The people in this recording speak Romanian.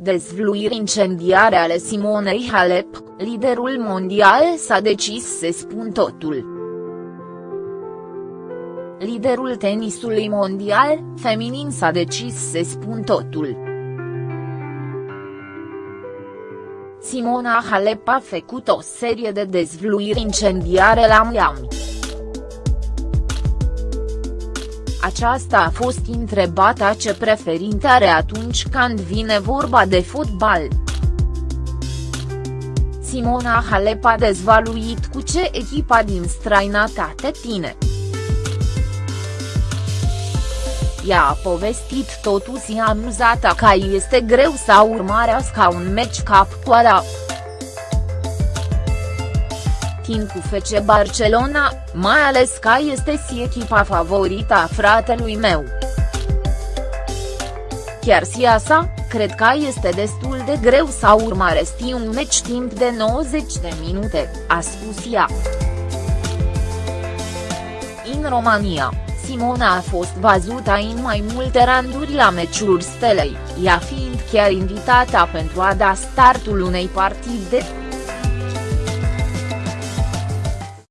Dezvluiri incendiare ale Simonei Halep, liderul mondial s-a decis să spun totul. Liderul tenisului mondial, feminin s-a decis să spun totul. Simona Halep a făcut o serie de dezvluiri incendiare la Miami. Aceasta a fost întrebată ce preferinte are atunci când vine vorba de fotbal. Simona Halep a dezvaluit cu ce echipa din străinătate tine. Ea a povestit totuși amuzată că este greu să urmărească un meci cap cu ala puțin cu FC Barcelona, mai ales că este și echipa favorită a fratelui meu. Chiar si asta, cred că este destul de greu să urmăresti un meci timp de 90 de minute, a spus ea. În România, Simona a fost văzută în mai multe randuri la meciuri stelei, ea fiind chiar invitată pentru a da startul unei partide.